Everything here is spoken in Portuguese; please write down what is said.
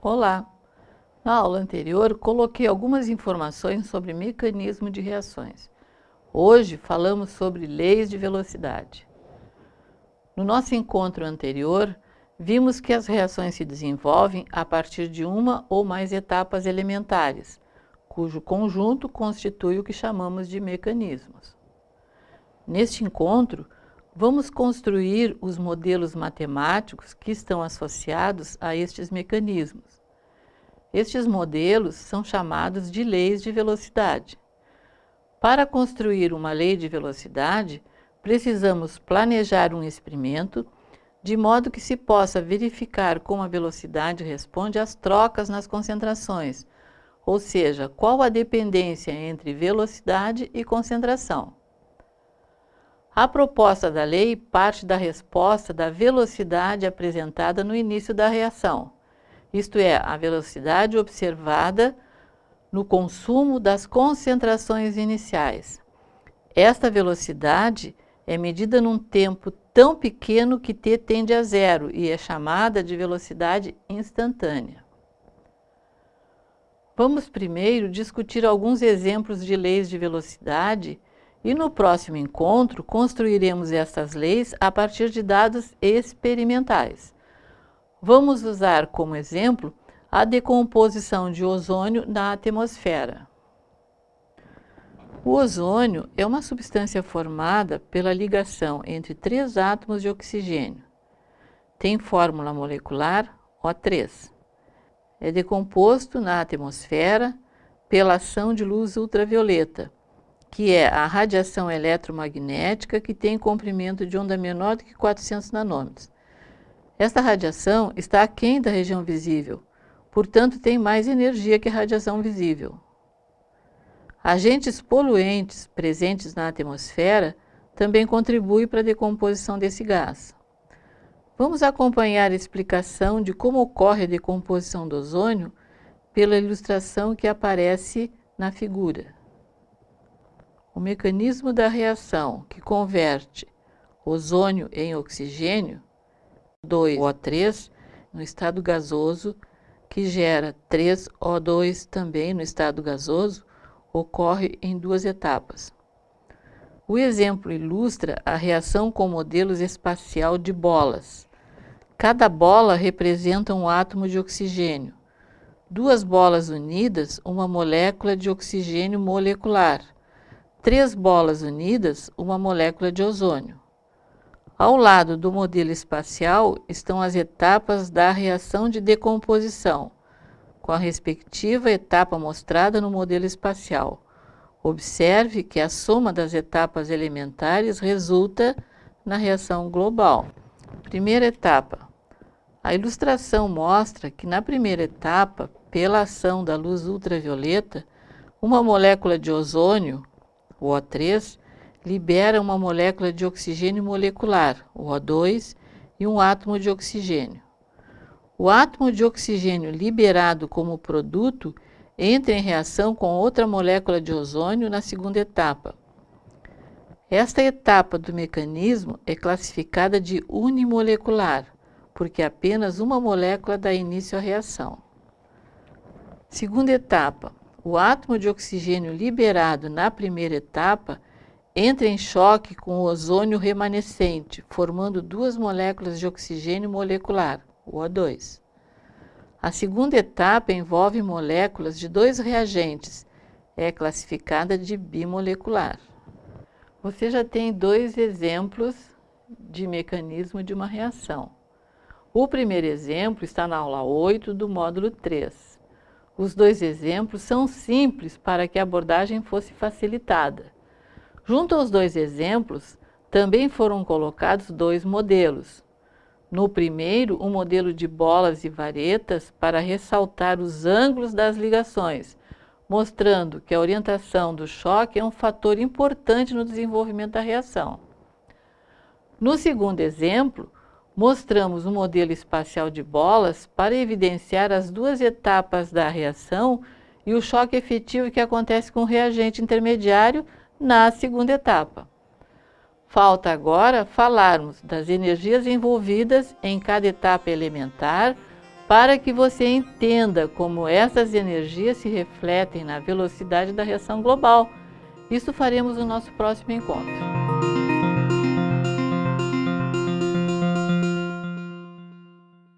Olá! Na aula anterior, coloquei algumas informações sobre mecanismo de reações. Hoje falamos sobre leis de velocidade. No nosso encontro anterior, vimos que as reações se desenvolvem a partir de uma ou mais etapas elementares, cujo conjunto constitui o que chamamos de mecanismos. Neste encontro, vamos construir os modelos matemáticos que estão associados a estes mecanismos. Estes modelos são chamados de leis de velocidade. Para construir uma lei de velocidade, precisamos planejar um experimento de modo que se possa verificar como a velocidade responde às trocas nas concentrações, ou seja, qual a dependência entre velocidade e concentração. A proposta da lei parte da resposta da velocidade apresentada no início da reação, isto é, a velocidade observada no consumo das concentrações iniciais. Esta velocidade é medida num tempo tão pequeno que t tende a zero e é chamada de velocidade instantânea. Vamos primeiro discutir alguns exemplos de leis de velocidade e no próximo encontro construiremos essas leis a partir de dados experimentais. Vamos usar como exemplo a decomposição de ozônio na atmosfera. O ozônio é uma substância formada pela ligação entre três átomos de oxigênio. Tem fórmula molecular O3. É decomposto na atmosfera pela ação de luz ultravioleta, que é a radiação eletromagnética que tem comprimento de onda menor do que 400 nanômetros. Esta radiação está aquém da região visível, portanto tem mais energia que a radiação visível. Agentes poluentes presentes na atmosfera também contribuem para a decomposição desse gás. Vamos acompanhar a explicação de como ocorre a decomposição do ozônio pela ilustração que aparece na figura. O mecanismo da reação que converte ozônio em oxigênio, 2O3, no estado gasoso, que gera 3O2 também no estado gasoso, ocorre em duas etapas. O exemplo ilustra a reação com modelos espacial de bolas. Cada bola representa um átomo de oxigênio. Duas bolas unidas, uma molécula de oxigênio molecular. Três bolas unidas, uma molécula de ozônio. Ao lado do modelo espacial estão as etapas da reação de decomposição, com a respectiva etapa mostrada no modelo espacial. Observe que a soma das etapas elementares resulta na reação global. Primeira etapa. A ilustração mostra que na primeira etapa, pela ação da luz ultravioleta, uma molécula de ozônio, o O3, libera uma molécula de oxigênio molecular, o O2, e um átomo de oxigênio. O átomo de oxigênio liberado como produto entra em reação com outra molécula de ozônio na segunda etapa. Esta etapa do mecanismo é classificada de unimolecular, porque apenas uma molécula dá início à reação. Segunda etapa. O átomo de oxigênio liberado na primeira etapa entra em choque com o ozônio remanescente, formando duas moléculas de oxigênio molecular o O2. A segunda etapa envolve moléculas de dois reagentes, é classificada de bimolecular. Você já tem dois exemplos de mecanismo de uma reação. O primeiro exemplo está na aula 8 do módulo 3. Os dois exemplos são simples para que a abordagem fosse facilitada. Junto aos dois exemplos, também foram colocados dois modelos, no primeiro, um modelo de bolas e varetas para ressaltar os ângulos das ligações, mostrando que a orientação do choque é um fator importante no desenvolvimento da reação. No segundo exemplo, mostramos um modelo espacial de bolas para evidenciar as duas etapas da reação e o choque efetivo que acontece com o reagente intermediário na segunda etapa. Falta agora falarmos das energias envolvidas em cada etapa elementar para que você entenda como essas energias se refletem na velocidade da reação global. Isso faremos no nosso próximo encontro.